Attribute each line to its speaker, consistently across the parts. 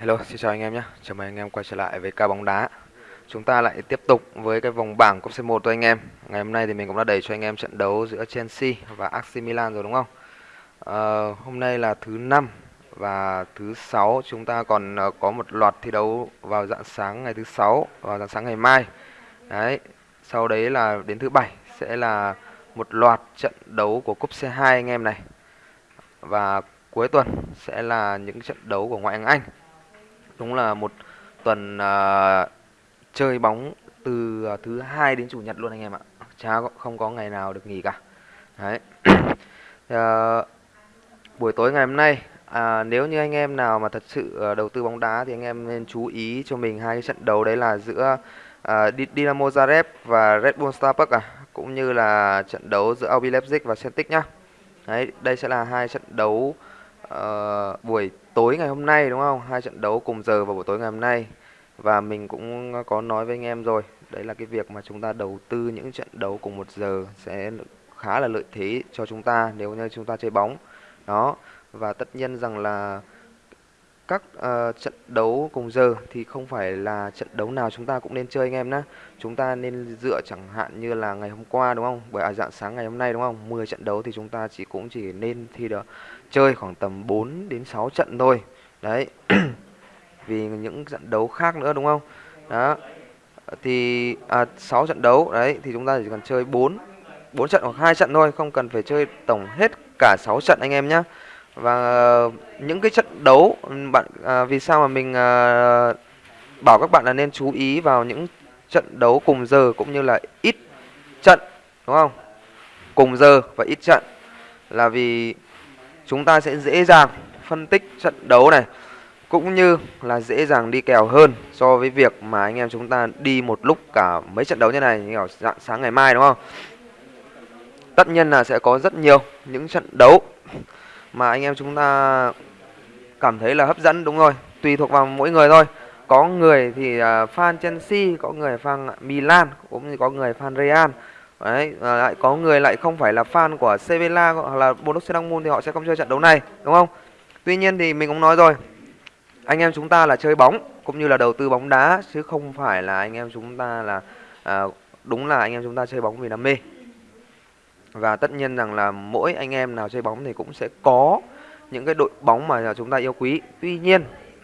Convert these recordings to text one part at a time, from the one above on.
Speaker 1: Hello, xin chào anh em nhé. Chào mừng anh em quay trở lại với ca bóng đá. Chúng ta lại tiếp tục với cái vòng bảng cúp C1 thôi anh em. Ngày hôm nay thì mình cũng đã đẩy cho anh em trận đấu giữa Chelsea và AC Milan rồi đúng không? À, hôm nay là thứ năm và thứ sáu chúng ta còn ờ, có một loạt thi đấu vào dạng sáng ngày thứ sáu và dạng sáng ngày mai. Đấy. Sau đấy là đến thứ bảy sẽ là một loạt trận đấu của cúp C2 anh em này. Và cuối tuần sẽ là những trận đấu của ngoại hạng Anh đúng là một tuần uh, chơi bóng từ uh, thứ hai đến chủ nhật luôn anh em ạ. Chả không có ngày nào được nghỉ cả. Đấy. Uh, buổi tối ngày hôm nay à, nếu như anh em nào mà thật sự đầu tư bóng đá thì anh em nên chú ý cho mình hai cái trận đấu đấy là giữa uh, Dynamo Zagreb và Red Bull Star Park à cũng như là trận đấu giữa RB Leipzig và Celtic nhá. Đấy đây sẽ là hai trận đấu uh, buổi tối ngày hôm nay đúng không? Hai trận đấu cùng giờ vào buổi tối ngày hôm nay. Và mình cũng có nói với anh em rồi, đấy là cái việc mà chúng ta đầu tư những trận đấu cùng một giờ sẽ khá là lợi thế cho chúng ta nếu như chúng ta chơi bóng. Đó. Và tất nhiên rằng là các uh, trận đấu cùng giờ thì không phải là trận đấu nào chúng ta cũng nên chơi anh em nhé. Chúng ta nên dựa chẳng hạn như là ngày hôm qua đúng không? Bởi à, dạng sáng ngày hôm nay đúng không? 10 trận đấu thì chúng ta chỉ cũng chỉ nên thi được chơi khoảng tầm 4 đến 6 trận thôi. Đấy. Vì những trận đấu khác nữa đúng không? Đó. Thì à, 6 trận đấu đấy thì chúng ta chỉ cần chơi 4 4 trận hoặc hai trận thôi, không cần phải chơi tổng hết cả 6 trận anh em nhé và những cái trận đấu bạn à, vì sao mà mình à, bảo các bạn là nên chú ý vào những trận đấu cùng giờ cũng như là ít trận đúng không cùng giờ và ít trận là vì chúng ta sẽ dễ dàng phân tích trận đấu này, cũng như là dễ dàng đi kèo hơn so với việc mà anh em chúng ta đi một lúc cả mấy trận đấu như này, như dạng sáng ngày mai, đúng không? Tất nhiên là sẽ có rất nhiều những trận đấu mà anh em chúng ta cảm thấy là hấp dẫn, đúng rồi, tùy thuộc vào mỗi người thôi. Có người thì à, fan Chelsea, có người fan Milan, cũng như có người fan Real đấy à, lại có người lại không phải là fan của Sevilla hoặc là Borussia Dortmund thì họ sẽ không chơi trận đấu này đúng không? Tuy nhiên thì mình cũng nói rồi anh em chúng ta là chơi bóng cũng như là đầu tư bóng đá chứ không phải là anh em chúng ta là à, đúng là anh em chúng ta chơi bóng vì đam mê. Và tất nhiên rằng là mỗi anh em nào chơi bóng thì cũng sẽ có những cái đội bóng mà chúng ta yêu quý. Tuy nhiên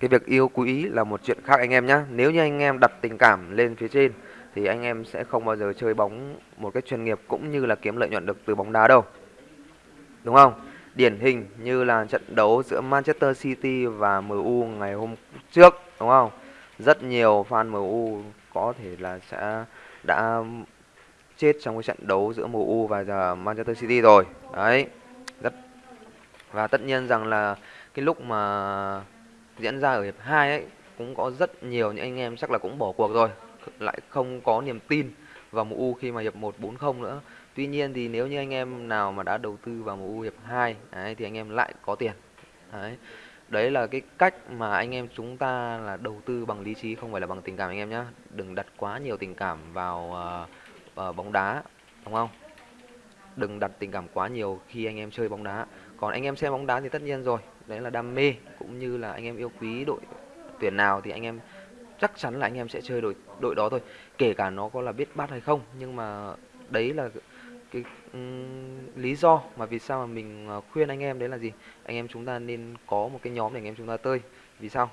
Speaker 1: cái việc yêu quý là một chuyện khác anh em nhé nếu như anh em đặt tình cảm lên phía trên thì anh em sẽ không bao giờ chơi bóng một cách chuyên nghiệp cũng như là kiếm lợi nhuận được từ bóng đá đâu. Đúng không? Điển hình như là trận đấu giữa Manchester City và MU ngày hôm trước, đúng không? Rất nhiều fan MU có thể là sẽ đã chết trong cái trận đấu giữa MU và giờ Manchester City rồi. Đấy. Rất, và tất nhiên rằng là cái lúc mà diễn ra ở hiệp 2 ấy, cũng có rất nhiều những anh em chắc là cũng bỏ cuộc rồi lại không có niềm tin vào MU khi mà hiệp 1 4-0 nữa. Tuy nhiên thì nếu như anh em nào mà đã đầu tư vào MU hiệp 2 đấy, thì anh em lại có tiền. Đấy. Đấy là cái cách mà anh em chúng ta là đầu tư bằng lý trí không phải là bằng tình cảm anh em nhé đừng đặt quá nhiều tình cảm vào uh, uh, bóng đá đúng không? Đừng đặt tình cảm quá nhiều khi anh em chơi bóng đá. Còn anh em xem bóng đá thì tất nhiên rồi. Đấy là đam mê cũng như là anh em yêu quý đội tuyển nào thì anh em chắc chắn là anh em sẽ chơi đội đội đó thôi. Kể cả nó có là biết bát hay không nhưng mà đấy là cái um, lý do mà vì sao mà mình ờ, khuyên anh em đấy là gì? Anh em chúng ta nên có một cái nhóm để anh em chúng ta tơi vì sao?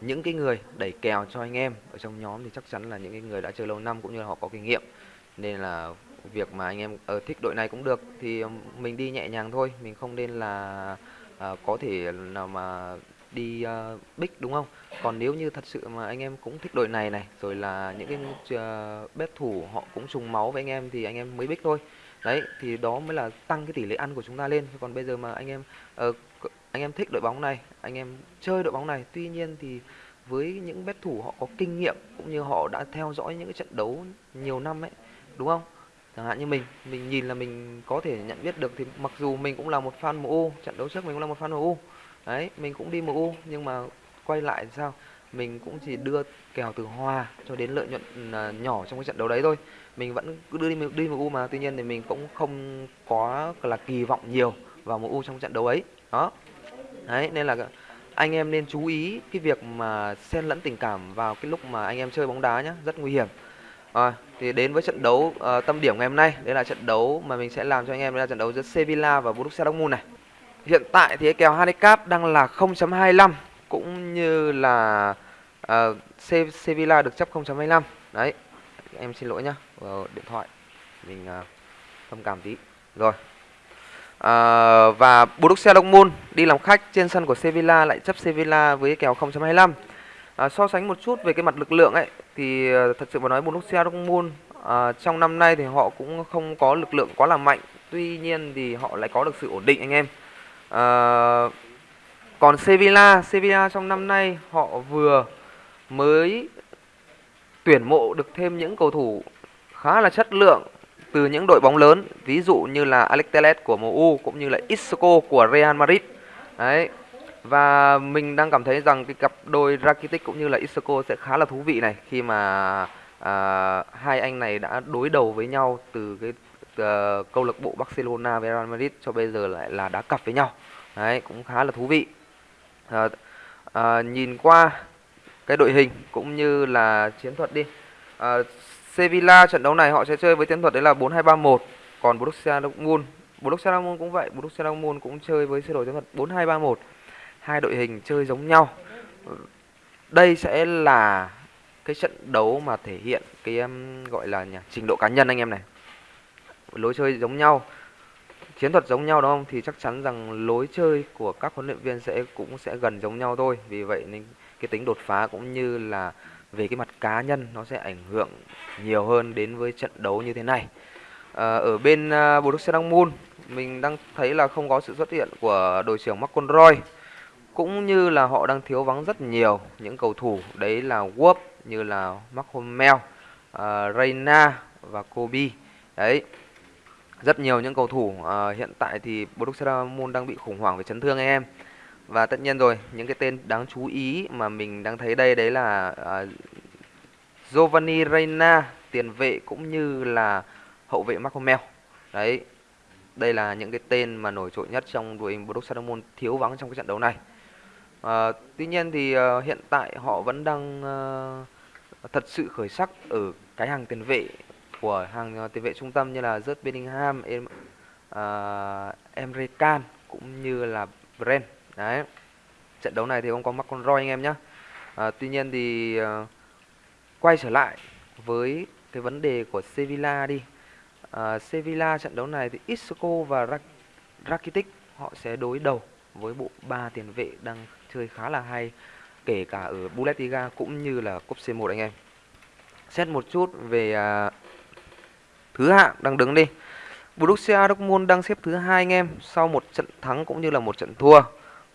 Speaker 1: Những cái người đẩy kèo cho anh em ở trong nhóm thì chắc chắn là những cái người đã chơi lâu năm cũng như là họ có kinh nghiệm. Nên là việc mà anh em ở thích đội này cũng được thì mình đi nhẹ nhàng thôi. Mình không nên là à, có thể nào mà đi ờ, uh, big đúng không? Còn nếu như thật sự mà anh em cũng thích đội này này rồi là những cái uh, bếp thủ họ cũng trùng máu với anh em thì anh em mới big thôi. Đấy thì đó mới là tăng cái tỷ lệ ăn của chúng ta lên. Còn bây giờ mà anh em uh, anh em thích đội bóng này anh em chơi đội bóng này tuy nhiên thì với những bet thủ họ có kinh nghiệm cũng như họ đã theo dõi những cái trận đấu nhiều năm ấy đúng không? Chẳng hạn như mình mình nhìn là mình có thể nhận biết được thì mặc dù mình cũng là một fan MU trận đấu trước mình cũng là một fan MU đấy mình cũng đi MU nhưng mà quay lại sao? Mình cũng chỉ đưa kèo từ hòa cho đến lợi nhuận ừ, à, nhỏ trong cái trận đấu đấy thôi. Mình vẫn cứ đưa đi đi MU mà tuy nhiên thì mình cũng không có là kỳ vọng nhiều vào MU trong trận đấu ấy. Đó. Đấy nên là anh em nên chú ý cái việc mà xen lẫn tình cảm vào cái lúc mà anh em chơi bóng đá nhé rất nguy hiểm. Rồi thì đến với trận đấu uh, tâm điểm ngày hôm nay. Đây là trận đấu mà mình sẽ làm cho anh em. Đây là trận đấu giữa Sevilla và Borussia Dortmund này hiện tại thì kèo handicap đang là 0.25 cũng như là uh, Sevilla được chấp 0.25 đấy em xin lỗi nhá vào điện thoại mình uh, thông cảm tí. Rồi à, và Borussia Dortmund đi làm khách trên sân của Sevilla lại chấp Sevilla với kèo 0.25 à, so sánh một chút về cái mặt lực lượng ấy thì thật sự mà nói Borussia Dortmund à, trong năm nay thì họ cũng không có lực lượng quá là mạnh. Tuy nhiên thì họ lại có được sự ổn định anh em à, còn Sevilla Sevilla trong năm nay họ vừa mới tuyển mộ được thêm những cầu thủ khá là chất lượng từ những đội bóng lớn ví dụ như là Alex Telles của MU cũng như là Isco của Real Madrid. Đấy và mình đang cảm thấy rằng cái cặp đôi Rakitic cũng như là Isco sẽ khá là thú vị này khi mà à, hai anh này đã đối đầu với nhau từ cái uh, câu lạc bộ Barcelona với Real Madrid cho bây giờ lại là đá cặp với nhau. Đấy cũng khá là thú vị. Uh, uh, nhìn qua cái đội hình cũng như là chiến thuật đi. Uh, Sevilla trận đấu này họ sẽ chơi với chiến thuật đấy là 4-2-3-1 còn Borussia Dortmund Borussia Dortmund cũng vậy Borussia Dortmund cũng chơi với sơ đồ chiến thuật 4-2-3-1 hai đội hình chơi giống nhau. Đây sẽ là cái trận đấu mà thể hiện cái um, gọi là nhỉ, trình độ cá nhân anh em này lối chơi giống nhau chiến thuật giống nhau đúng không? Thì chắc chắn rằng lối chơi của các huấn luyện viên sẽ cũng sẽ gần giống nhau thôi. Vì vậy nên cái tính đột phá cũng như là về cái mặt cá nhân nó sẽ ảnh hưởng nhiều hơn đến với trận đấu như thế này. À, ở bên uh, Borussia Dortmund mình đang thấy là không có sự xuất hiện của đội trưởng McConroy cũng như là họ đang thiếu vắng rất nhiều những cầu thủ. Đấy là Wolf như là Mark Hummel, uh, Reina và Kobe. Đấy rất nhiều những cầu thủ uh, hiện tại thì Borussia Dortmund đang bị khủng hoảng về chấn thương anh em. Và tất nhiên rồi những cái tên đáng chú ý mà mình đang thấy đây đấy là uh, Giovanni Reina tiền vệ cũng như là hậu vệ Marco Mel đấy đây là những cái tên mà nổi trội nhất trong đội hình Borussia Dortmund thiếu vắng trong cái trận đấu này. Uh, tuy nhiên thì uh, hiện tại họ vẫn đang uh, thật sự khởi sắc ở cái hàng tiền vệ của hàng ờ, tiền vệ trung tâm như là Jude Bellingham, em, uh, Emre Can cũng như là Brent. Đấy. Trận đấu này thì không có mắc con roi anh em nhé à, ờ, tuy nhiên thì uh, quay trở lại với cái vấn đề của Sevilla đi. À, Sevilla trận đấu này thì Isco và Rakitic họ sẽ đối đầu với bộ ba tiền vệ đang chơi khá là hay kể cả ở Bundesliga cũng như là cúp C1 anh em. Xét một chút về uh, thứ hạng đang đứng đi Borussia Dortmund đang xếp thứ hai anh em sau một trận thắng cũng như là một trận thua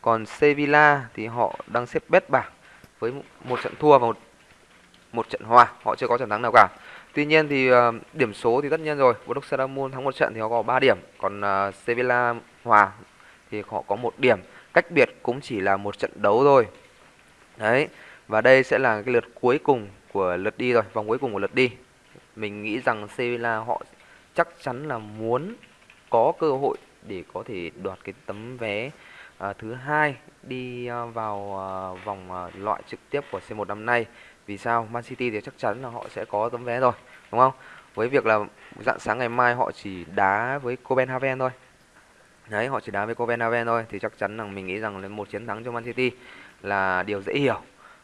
Speaker 1: còn Sevilla thì họ đang xếp bét bảng với một trận thua và một một trận hòa, họ chưa có trận thắng nào cả. Tuy nhiên thì uh, điểm số thì tất nhiên rồi, Borussia Dortmund thắng một trận thì họ có 3 điểm, còn uh, Sevilla hòa thì họ có một điểm. Cách biệt cũng chỉ là một trận đấu thôi. Đấy. Và đây sẽ là cái lượt cuối cùng của lượt đi rồi, vòng cuối cùng của lượt đi. Mình nghĩ rằng Sevilla họ chắc chắn là muốn có cơ hội để có thể đoạt cái tấm vé à, thứ hai đi à, vào à, vòng à, loại trực tiếp của C1 năm nay. Vì sao? Man City thì chắc chắn là họ sẽ có tấm vé rồi, đúng không? Với việc là dạng sáng ngày mai họ chỉ đá với Copenhagen thôi. Đấy, họ chỉ đá với Copenhagen thôi thì chắc chắn là mình nghĩ rằng là một chiến thắng cho Man City là điều dễ hiểu.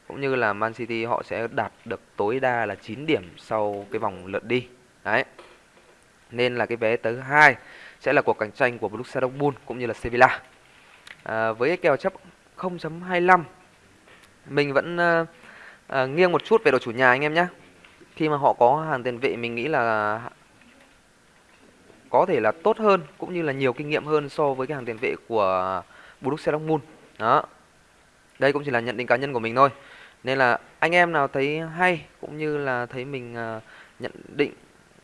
Speaker 1: Cũng như là Man City họ sẽ đạt được tối đa là 9 điểm sau cái vòng lượt đi. Đấy. Nên là cái vé thứ hai sẽ là cuộc cạnh tranh của Borussia Dortmund cũng như là Sevilla. À, với cái kèo chấp 0.25 mình vẫn à, à, nghiêng một chút về đội chủ nhà anh em nhé khi mà họ có hàng tiền vệ mình nghĩ là có thể là tốt hơn cũng như là nhiều kinh nghiệm hơn so với cái hàng tiền vệ của Borussia Dortmund đó đây cũng chỉ là nhận định cá nhân của mình thôi nên là anh em nào thấy hay cũng như là thấy mình ờ, nhận định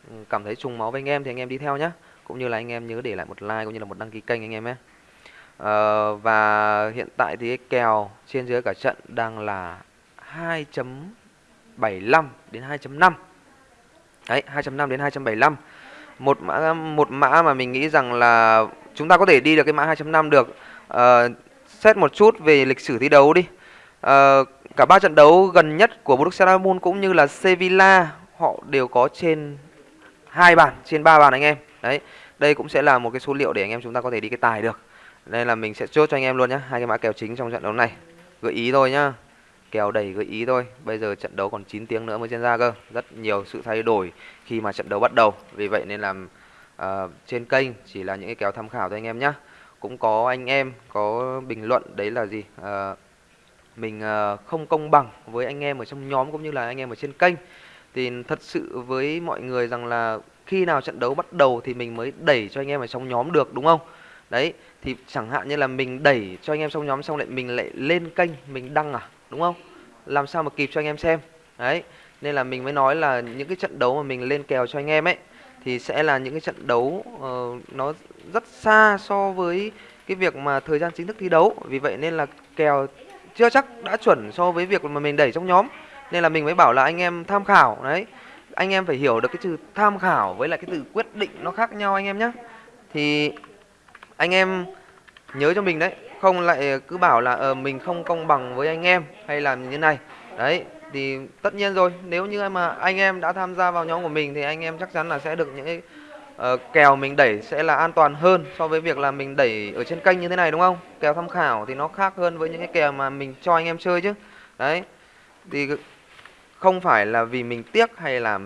Speaker 1: ừ, cảm thấy trùng máu với anh em thì anh em đi theo nhé cũng như là anh em nhớ để lại một like cũng như là một đăng ký kênh anh em nhé. Uh, và hiện tại thì cái kèo trên dưới cả trận đang là 2.75 đến 2.5 Đấy 2.5 đến 2.75 một mã một mã mà mình nghĩ rằng là chúng ta có thể đi được cái mã 2.5 được. Uh, xét một chút về lịch sử thi đấu đi. Ờ, cả ba trận đấu gần nhất của Borussia Dortmund cũng như là Sevilla họ đều có trên hai bàn, trên ba bàn anh em. Đấy, đây cũng sẽ là một cái số liệu để anh em chúng ta có thể đi cái tài được. Đây là mình sẽ chốt cho anh em luôn nhá, hai cái mã kèo chính trong trận đấu này. Gợi ý thôi nhá. Kèo đầy gợi ý thôi. Bây giờ trận đấu còn 9 tiếng nữa mới diễn ra cơ. Rất nhiều sự thay đổi khi mà trận đấu bắt đầu. Vì vậy nên làm uh, trên kênh chỉ là những cái kèo tham khảo thôi anh em nhá. Cũng có anh em có bình luận đấy là gì? Uh, mình ờ, không công bằng với anh em ở trong nhóm cũng như là anh em ở trên kênh. Thì thật sự với mọi người rằng là khi nào trận đấu bắt đầu thì mình mới đẩy cho anh em ở trong nhóm được đúng không? Đấy thì chẳng hạn như là mình đẩy cho anh em trong nhóm xong lại mình lại lên kênh mình đăng à đúng không? Làm sao mà kịp cho anh em xem? Đấy nên là mình mới nói là những cái trận đấu mà mình lên kèo cho anh em ấy thì sẽ là những cái trận đấu uh, nó rất xa so với cái việc mà thời gian chính thức thi đấu. Vì vậy nên là kèo chưa chắc đã chuẩn so với việc mà mình đẩy trong nhóm. Nên là mình mới bảo là anh em tham khảo đấy. Anh em phải hiểu được cái từ tham khảo với lại cái từ quyết định nó khác nhau anh em nhé thì anh em nhớ cho mình đấy không lại cứ bảo là uh, mình không công bằng với anh em hay làm như thế này. Đấy thì tất nhiên rồi nếu như mà anh em đã tham gia vào nhóm của mình thì anh em chắc chắn là sẽ được những cái uh, kèo mình đẩy sẽ là an toàn hơn so với việc là mình đẩy ở trên kênh như thế này đúng không? Kèo tham khảo thì nó khác hơn với những cái kèo mà mình cho anh em chơi chứ. Đấy. Thì không phải là vì mình tiếc hay là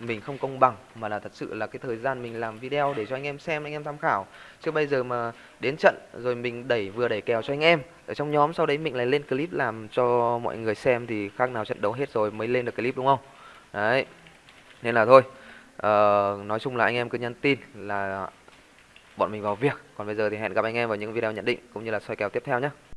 Speaker 1: mình không công bằng mà là thật sự là cái thời gian mình làm video để cho anh em xem anh em tham khảo. Chứ bây giờ mà đến trận rồi mình đẩy vừa đẩy kèo cho anh em ở trong nhóm sau đấy mình lại lên clip làm cho mọi người xem thì khác nào trận đấu hết rồi mới lên được clip đúng không? Đấy. Nên là thôi uh, nói chung là anh em cứ nhắn tin là bọn mình vào việc. Còn bây giờ thì hẹn gặp anh em vào những video nhận định cũng như là soi kèo tiếp theo nhé.